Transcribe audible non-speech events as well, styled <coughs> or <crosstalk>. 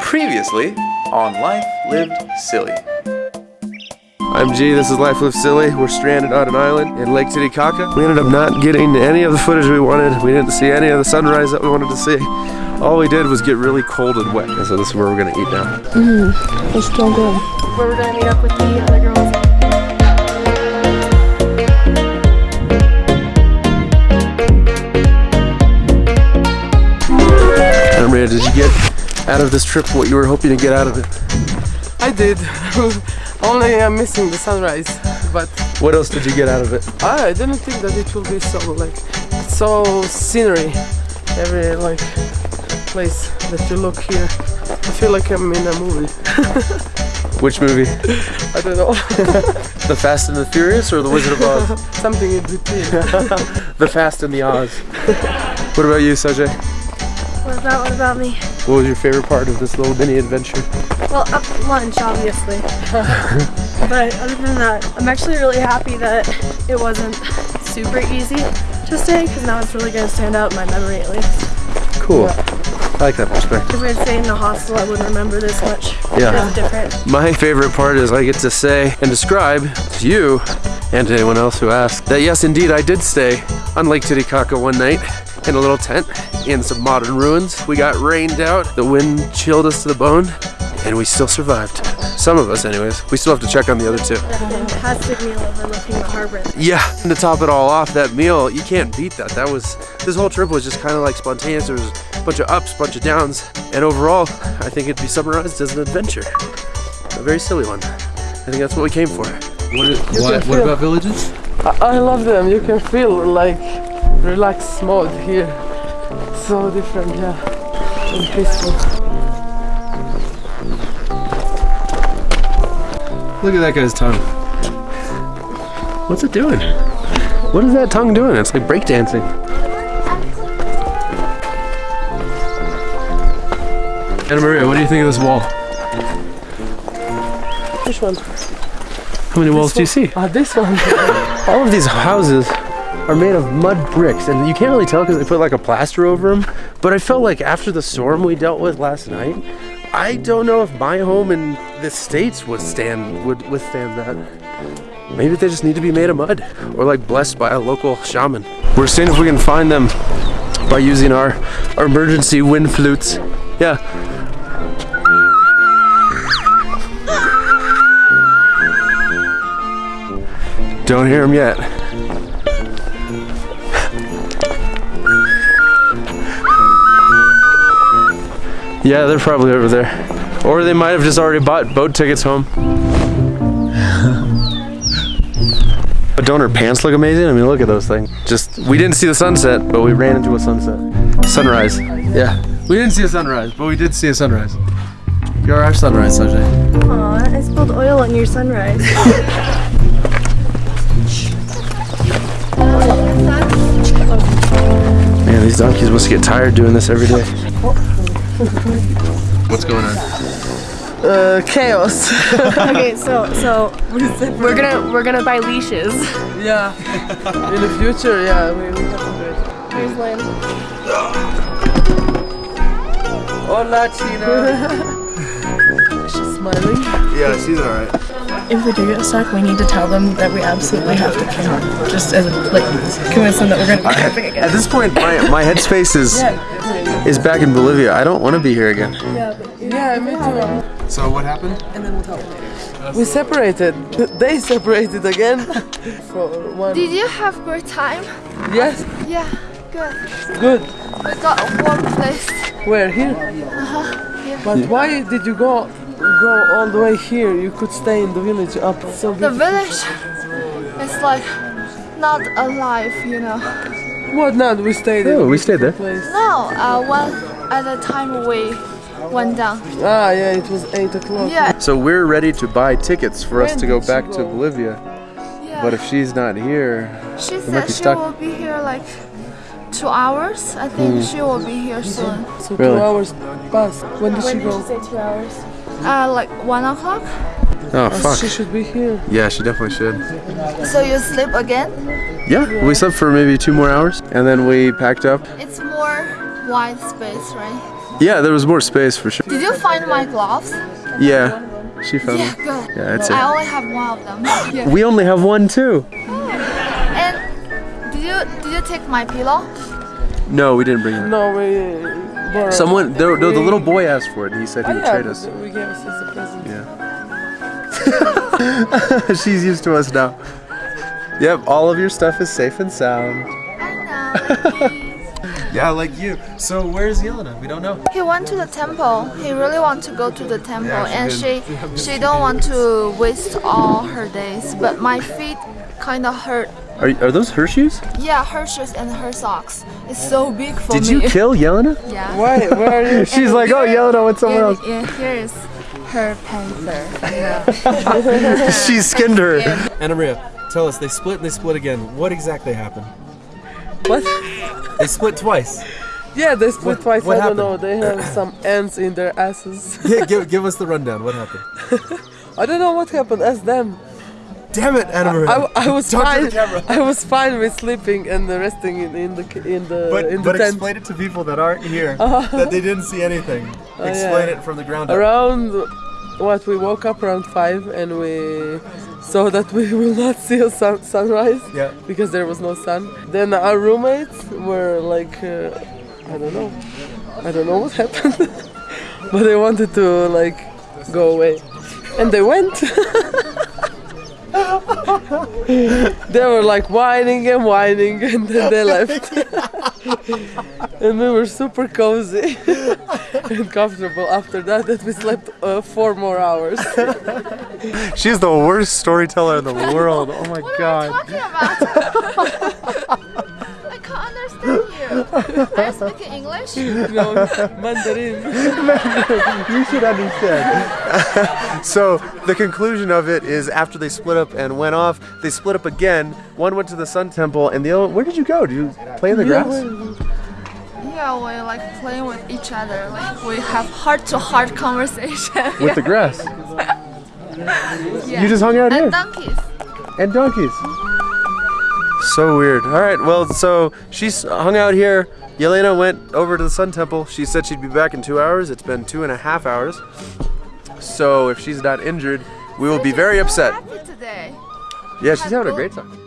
Previously on Life Lived Silly. I'm G, this is Life Lived Silly. We're stranded on an island in Lake Titicaca. We ended up not getting any of the footage we wanted. We didn't see any of the sunrise that we wanted to see. All we did was get really cold and wet. And so this is where we're gonna eat now. Mmm, It's still good. Where we're gonna meet up with the other girls. And Maria, did you get out of this trip what you were hoping to get out of it? I did. <laughs> Only I'm missing the sunrise, but What else did you get out of it? I didn't think that it will be so like so scenery. Every like place that you look here, I feel like I'm in a movie. <laughs> Which movie? I don't know, <laughs> The Fast and the Furious or The Wizard of Oz? something in between. the Fast and the Oz. What about you, Sajay? What about what about me? What was your favorite part of this little mini adventure? Well, up lunch, obviously. <laughs> but other than that, I'm actually really happy that it wasn't super easy to stay because now it's really gonna stand out in my memory at least. Cool. I like that perspective. If I'd stayed in a hostel, I wouldn't remember this much. Yeah. Different. My favorite part is I get to say and describe to you and to anyone else who asked that yes, indeed, I did stay on Lake Titicaca one night in a little tent in some modern ruins. We got rained out, the wind chilled us to the bone, and we still survived. Some of us, anyways. We still have to check on the other two. That fantastic meal overlooking the harbor. Yeah, and to top it all off, that meal, you can't beat that. That was, this whole trip was just kind of like spontaneous. There was a bunch of ups, bunch of downs, and overall, I think it'd be summarized as an adventure. A very silly one. I think that's what we came for. What, can what about villages? I, I love them. You can feel like relaxed mode here. So different, yeah, and peaceful. Look at that guy's tongue. What's it doing? What is that tongue doing? It's like breakdancing. Anna Maria, what do you think of this wall? Which one? How many walls do you see? Ah, this one. <laughs> All of these houses are made of mud bricks, and you can't really tell because they put like a plaster over them. But I felt like after the storm we dealt with last night, I don't know if my home in the states would stand would withstand that. Maybe they just need to be made of mud, or like blessed by a local shaman. We're seeing if we can find them by using our, our emergency wind flutes. Yeah. Don't hear them yet. Yeah, they're probably over there. Or they might have just already bought boat tickets home. <laughs> but don't her pants look amazing? I mean, look at those things. Just, we didn't see the sunset, but we ran into a sunset. Sunrise. Yeah. We didn't see a sunrise, but we did see a sunrise. You're our sunrise, Sajay. Aw, I spilled oil on your sunrise. <laughs> Oh, Man, these donkeys must get tired doing this every day. Oh. What's going on? Uh, chaos. <laughs> okay, so so we're gonna we're gonna buy leashes. yeah. In the future, yeah, we, we have to do it. Here's Lynn. Hola, Tina. <laughs> She's smiling. Yeah, she's alright. If we do get stuck, we need to tell them that we absolutely have to camp. Just as like convince them that we're going to be camping again. At this point, my, my headspace is is back in Bolivia. I don't want to be here again. Yeah, me too. So what happened? And then We told. We separated. They separated again. <laughs> For one. Did you have great time? Yes, Yeah, good. good. We got a warm place. Where here? Uh huh. Yeah. But why did you go go all the way here? You could stay in the village up so The village is like not alive, you know. What not? We stayed Oh, we stayed there. place. No, uh, when at the time we went down. Ah, yeah, it was 8 o'clock. Yeah, So we're ready to buy tickets for us to go did she back to? Bolivia. yeah. But if she's not here, she we might said be she will be here like two hours. I think she will be here soon. So Really? two hours passed. When did she go? When did she say two hours? Uh, like one o'clock. oh Oh, fuck. She should be here. Yeah, she definitely should. So you sleep again? Yeah, we slept for maybe two more hours, and then we packed up. It's more wide space, right? Yeah, there was more space for sure. Did you find my gloves? Yeah, she found Yeah, it. good. Yeah, that's it. I it. only have one of them. <gasps> yeah. We only have one too. And did you did you take my pillow? No, we didn't bring it. No, we borrowed. Someone, the, the, the little boy asked for it. and He said he Oh, would yeah, trade us. We gave us as a present. Yeah. <laughs> She's used to us now. Yep, all of your stuff is safe and sound. I know. <laughs> Yeah, like you. So where's Yelena? We don't know. he went to the temple. He really want to go to the temple, Yeah, she and she she don't want to waste all her days. But my feet kind of hurt. Are, are those her shoes? Yeah, her shoes and her socks. It's so big for Did me. you <laughs> kill Yelena? Yeah. Why? Where are you? <laughs> She's like, oh, Yelena went somewhere Yeah, else. yeah, here is her panther. <laughs> She skinned her. Anna Maria, tell us, they split and they split again. What exactly happened? What? They split twice. Yeah, they split What- twice. what I don't know. They have some <coughs> ants in their asses. Yeah, give, give us the rundown. What happened? I don't know what happened. Ask them. Damn it, Anna Maria. I, I was fine. I was fine with sleeping and resting in, in the in the But, in the but tent. explain it to people that aren't here, <laughs> that they didn't see anything. Explain it from the ground up. around what we woke up around five and we saw that we <laughs> will not see a sun, sunrise Yeah. because there was no sun. Then our roommates were like, uh, I don't know, I don't know what <laughs> happened, but they wanted to like go away, and they went. <laughs> they were like whining and whining, and then they left. <laughs> and we were super cozy <laughs> and comfortable after that. That we slept uh, four more hours. She's the worst storyteller in the world. Oh my What god. You. Are speaking English? no, Mandarin. <laughs> You should understand. <laughs> so the conclusion of it is after they split up and went off, they split up again. One went to the Sun Temple, and the other. Where did you go? Did you play in the grass? Yeah, we like playing with each other. Like we have heart-to-heart conversation. With the <laughs> grass. yeah. You just hung out here. and donkeys. and donkeys. So weird. All right, well, so she's hung out here. Yelena went over to the Sun Temple. She said she'd be back in two hours. It's been two and a half hours. So if she's not injured, we will be very upset. today. Yeah, she's having a great time.